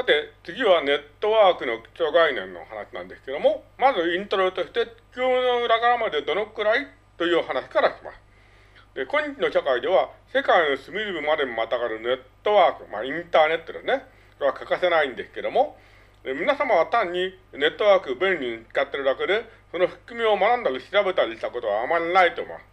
さて、次はネットワークの基礎概念の話なんですけども、まずイントロとして、地球の裏側までどのくらいという話からします。で、今日の社会では、世界の隅々までまたがるネットワーク、まあ、インターネットですね。これは欠かせないんですけども、皆様は単にネットワーク便利に使ってるだけで、その仕組みを学んだり調べたりしたことはあまりないと思います。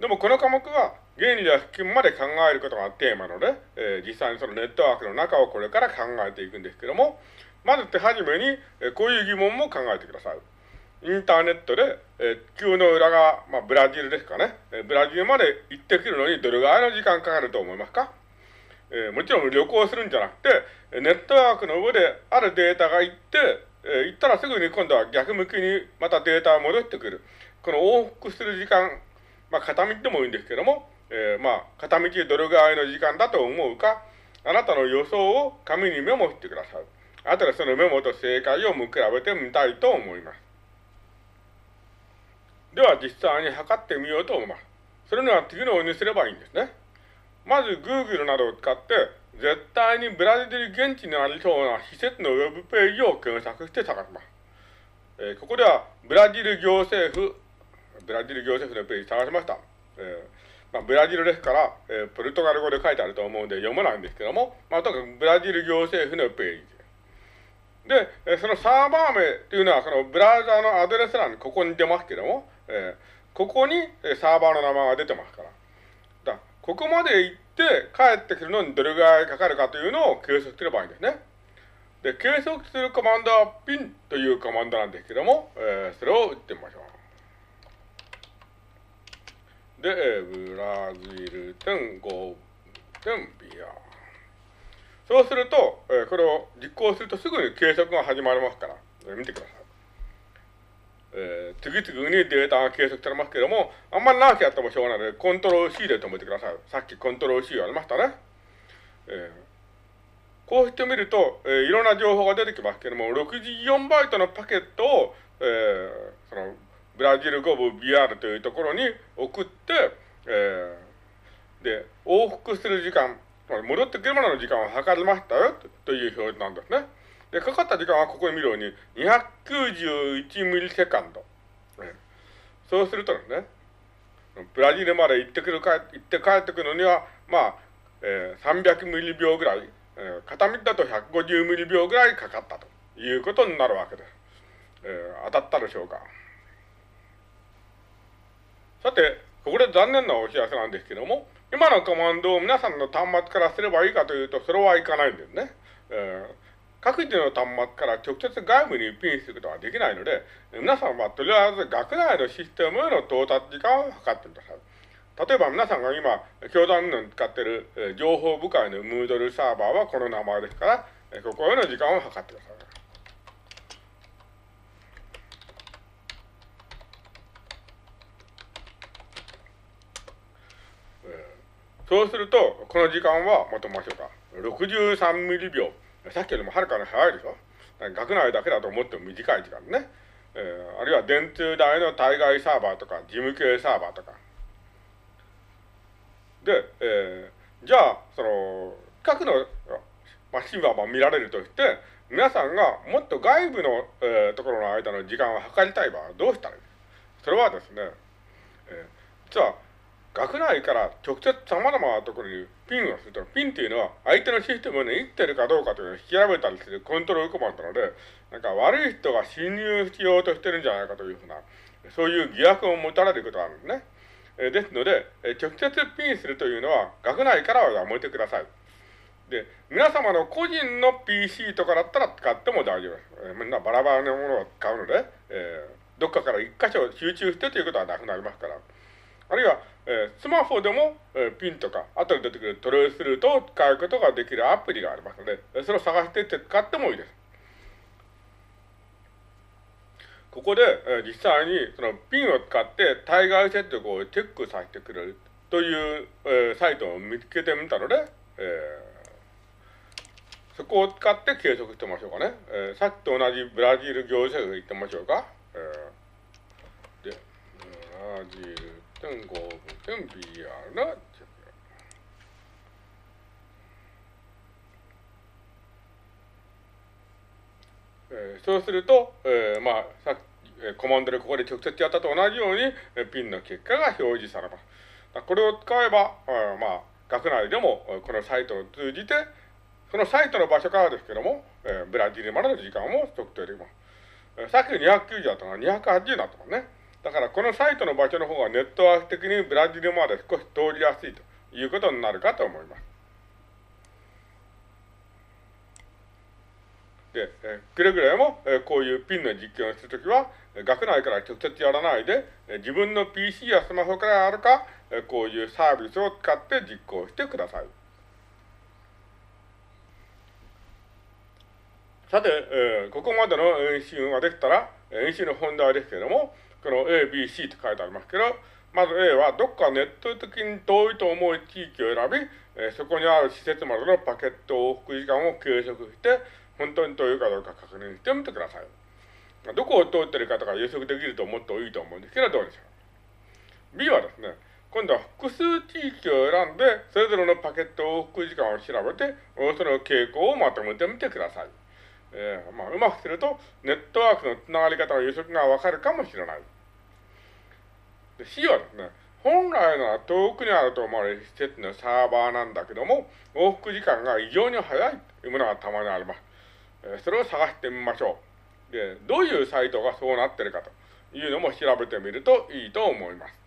でもこの科目は原理や仕組みまで考えることがテーマので、えー、実際にそのネットワークの中をこれから考えていくんですけども、まず手始めに、えー、こういう疑問も考えてください。インターネットで、えー、地球の裏側、まあ、ブラジルですかね、えー、ブラジルまで行ってくるのにどれぐらいの時間かかると思いますか？えー、もちろん旅行するんじゃなくて、ネットワークの上であるデータが行って、えー、行ったらすぐに今度は逆向きにまたデータが戻ってくる。この往復する時間、まあ片道でもいいんですけども、えー、まあ片道どれぐらいの時間だと思うか、あなたの予想を紙にメモしてください。あとでそのメモと正解を見比べてみたいと思います。では実際に測ってみようと思います。それには次のようにすればいいんですね。まず Google などを使って、絶対にブラジル現地にありそうな施設のウェブページを検索して探します。えー、ここでは、ブラジル行政府、ブラジル行政府のページ探しました。えーまあ、ブラジルですから、えー、ポルトガル語で書いてあると思うんで読めないんですけども、まあ、とにかくブラジル行政府のページ。で、えー、そのサーバー名っていうのは、そのブラウザーのアドレス欄にここに出ますけども、えー、ここにサーバーの名前が出てますから。ここまで行って帰ってくるのにどれぐらいかかるかというのを計測すればいいんですね。で、計測するコマンドはピンというコマンドなんですけども、えー、それを打ってみましょう。で、ブラジル点5点 BR。そうすると、えー、これを実行するとすぐに計測が始まりますから、えー、見てください。えー、次々にデータが計測されますけれども、あんまり長くやってもしょうがないので、コントロール C で止めてください。さっきコントロール C ありましたね。えー、こうしてみると、えー、いろんな情報が出てきますけれども、64バイトのパケットを、えー、その、ブラジル語部 BR というところに送って、えー、で、往復する時間、戻ってくるまでの時間を測りましたよという表示なんですね。で、かかった時間はここに見るように291ミリセカンド。そうするとですね、ブラジルまで行ってくるか、行って帰ってくるのには、まあ、えー、300ミリ秒ぐらい、えー、片道だと150ミリ秒ぐらいかかったということになるわけです。えー、当たったでしょうか。さて、ここで残念なお知らせなんですけども、今のコマンドを皆さんの端末からすればいいかというと、それはいかないんですね。えー各自の端末から直接外部にピンすることができないので、皆さんはとりあえず学内のシステムへの到達時間を測ってください。例えば皆さんが今、教団の使っている、情報部会のムードルサーバーはこの名前ですから、ここへの時間を測ってください。そうすると、この時間は、まとめましょうか。63ミリ秒。さっきよりもはるかに早いでしょ学内だけだと思っても短い時間ね。えー、あるいは電通大の対外サーバーとか、事務系サーバーとか。で、えー、じゃあ、その、各のマシンはまあ見られるとして、皆さんがもっと外部の、えー、ところの間の時間を測りたい場合はどうしたらいい？それはですね、えー、実は学内から直接様々なところにピンをすると、ピンっていうのは相手のシステムに生きてるかどうかというのを調べたりするコントロールコマンドなので、なんか悪い人が侵入しようとしてるんじゃないかというふうな、そういう疑惑を持たれることがあるんですね。えですので、え直接ピンするというのは学内からはやめてください。で、皆様の個人の PC とかだったら使っても大丈夫です。えみんなバラバラなものを使うので、えー、どっかから一箇所集中してということはなくなりますから。あるいは、えー、スマホでも、えー、ピンとか、後で出てくるトレースルートを使うことができるアプリがありますので、それを探して使ってもいいです。ここで、えー、実際にそのピンを使って対外接続をチェックさせてくれるという、えー、サイトを見つけてみたので、えー、そこを使って計測してみましょうかね。えー、さっきと同じブラジル行政府行ってみましょうか。えー、で、ブラジル点5分点 BR のえー、そうすると、えー、まあ、さっき、コマンドでここで直接やったと同じように、ピンの結果が表示されます。これを使えば、まあ、学内でもこのサイトを通じて、そのサイトの場所からですけども、えー、ブラジルまでの時間も測定できます。さっき290だったのが280だったもんね。だからこのサイトの場所の方がネットワーク的にブラジルまで少し通りやすいということになるかと思います。で、えくれぐれも、えこういうピンの実験をするときは、学内から直接やらないで、え自分の PC やスマホからあるか、えこういうサービスを使って実行してください。さて、えー、ここまでの演習ができたら、演習の本題ですけれども、この A、B、C と書いてありますけど、まず A はどっかネット的に遠いと思う地域を選び、えー、そこにある施設までのパケット往復時間を計測して、本当に遠いかどうか確認してみてください。どこを通ってるかとか予測できると思ってもいいと思うんですけど、どうでしょう。B はですね、今度は複数地域を選んで、それぞれのパケット往復時間を調べて、その傾向をまとめてみてください。えー、まあ、うまくすると、ネットワークのつながり方の予測がわかるかもしれない。で C はですね、本来なら遠くにあると思われる施設のサーバーなんだけども、往復時間が異常に早いというものがたまにあります。え、それを探してみましょう。で、どういうサイトがそうなってるかというのも調べてみるといいと思います。